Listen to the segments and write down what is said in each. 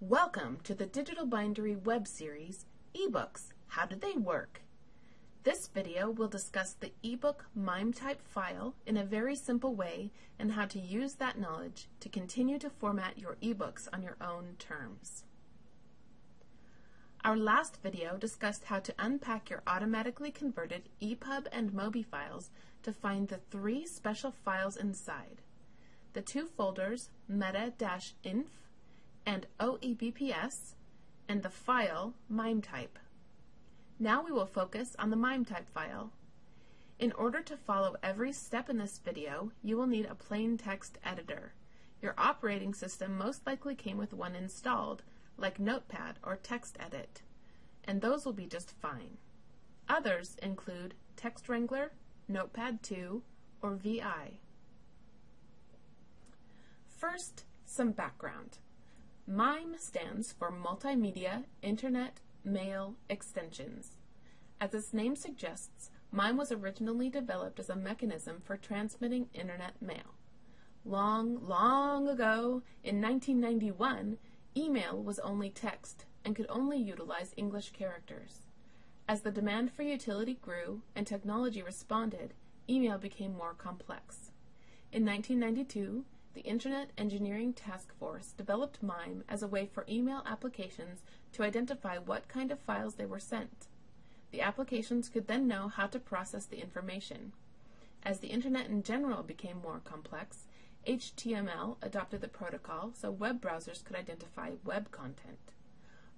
Welcome to the Digital Bindery web series, eBooks, How Do They Work? This video will discuss the ebook MIME type file in a very simple way and how to use that knowledge to continue to format your ebooks on your own terms. Our last video discussed how to unpack your automatically converted EPUB and MOBI files to find the three special files inside. The two folders meta-inf and OEBPS and the file MIME type. Now we will focus on the MIME type file. In order to follow every step in this video, you will need a plain text editor. Your operating system most likely came with one installed, like Notepad or TextEdit, and those will be just fine. Others include Text Wrangler, Notepad 2, or VI. First, some background. MIME stands for Multimedia Internet Mail Extensions. As its name suggests, MIME was originally developed as a mechanism for transmitting Internet mail. Long, long ago, in 1991, email was only text and could only utilize English characters. As the demand for utility grew and technology responded, email became more complex. In 1992, the Internet Engineering Task Force developed MIME as a way for email applications to identify what kind of files they were sent. The applications could then know how to process the information. As the Internet in general became more complex, HTML adopted the protocol so web browsers could identify web content.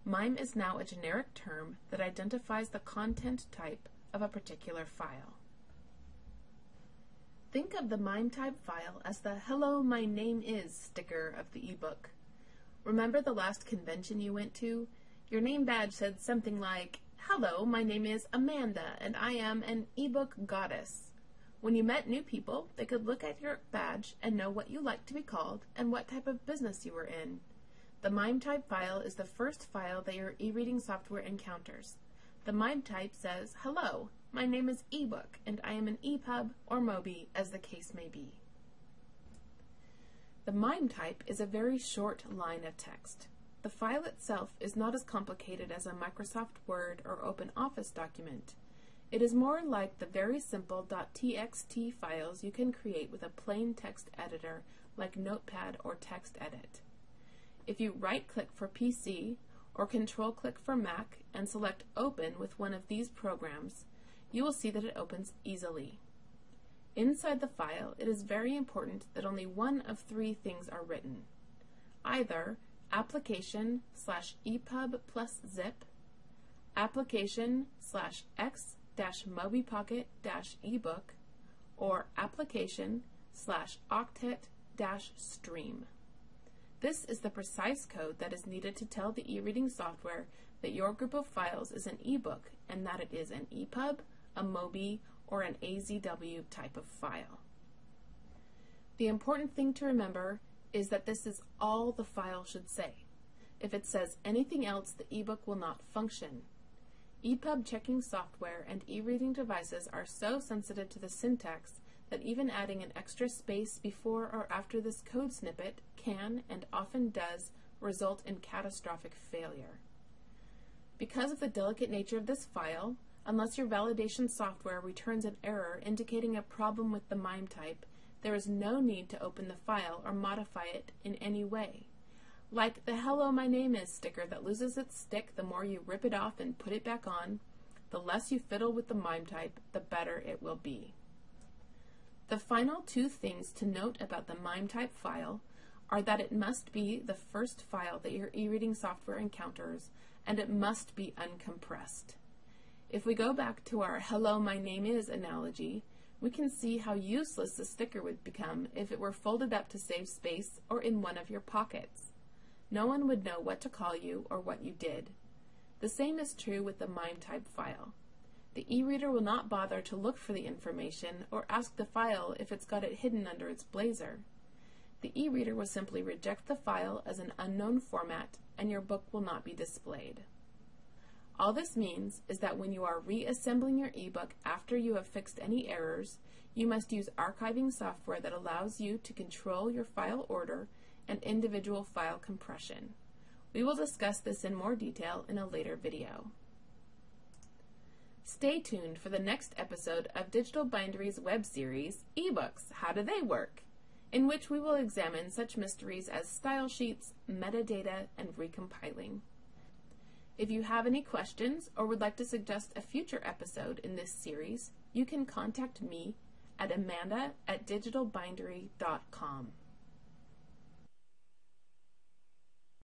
MIME is now a generic term that identifies the content type of a particular file. Think of the MIME type file as the Hello, my name is sticker of the ebook. Remember the last convention you went to? Your name badge said something like, Hello, my name is Amanda, and I am an ebook goddess. When you met new people, they could look at your badge and know what you liked to be called and what type of business you were in. The MIME type file is the first file that your e-reading software encounters. The MIME type says, Hello, my name is ebook, and I am an EPUB or MOBI, as the case may be. The MIME type is a very short line of text. The file itself is not as complicated as a Microsoft Word or OpenOffice document. It is more like the very simple .txt files you can create with a plain text editor like Notepad or TextEdit. If you right-click for PC or Control-click for Mac and select Open with one of these programs, you will see that it opens easily. Inside the file, it is very important that only one of three things are written. Either application slash epub plus zip, application slash x dash mobipocket dash ebook, or application slash octet dash stream. This is the precise code that is needed to tell the e-reading software that your group of files is an ebook and that it is an EPUB, a MOBI, or an AZW type of file. The important thing to remember is that this is all the file should say. If it says anything else, the ebook will not function. EPUB checking software and e-reading devices are so sensitive to the syntax that even adding an extra space before or after this code snippet can, and often does, result in catastrophic failure. Because of the delicate nature of this file, Unless your validation software returns an error indicating a problem with the MIME type, there is no need to open the file or modify it in any way. Like the Hello My Name Is sticker that loses its stick the more you rip it off and put it back on, the less you fiddle with the MIME type, the better it will be. The final two things to note about the MIME type file are that it must be the first file that your e-reading software encounters and it must be uncompressed. If we go back to our hello my name is analogy, we can see how useless the sticker would become if it were folded up to save space or in one of your pockets. No one would know what to call you or what you did. The same is true with the MIME type file. The e-reader will not bother to look for the information or ask the file if it's got it hidden under its blazer. The e-reader will simply reject the file as an unknown format and your book will not be displayed. All this means is that when you are reassembling your ebook after you have fixed any errors, you must use archiving software that allows you to control your file order and individual file compression. We will discuss this in more detail in a later video. Stay tuned for the next episode of Digital Bindery's web series, eBooks How Do They Work? in which we will examine such mysteries as style sheets, metadata, and recompiling. If you have any questions or would like to suggest a future episode in this series, you can contact me at amanda at digitalbindery.com.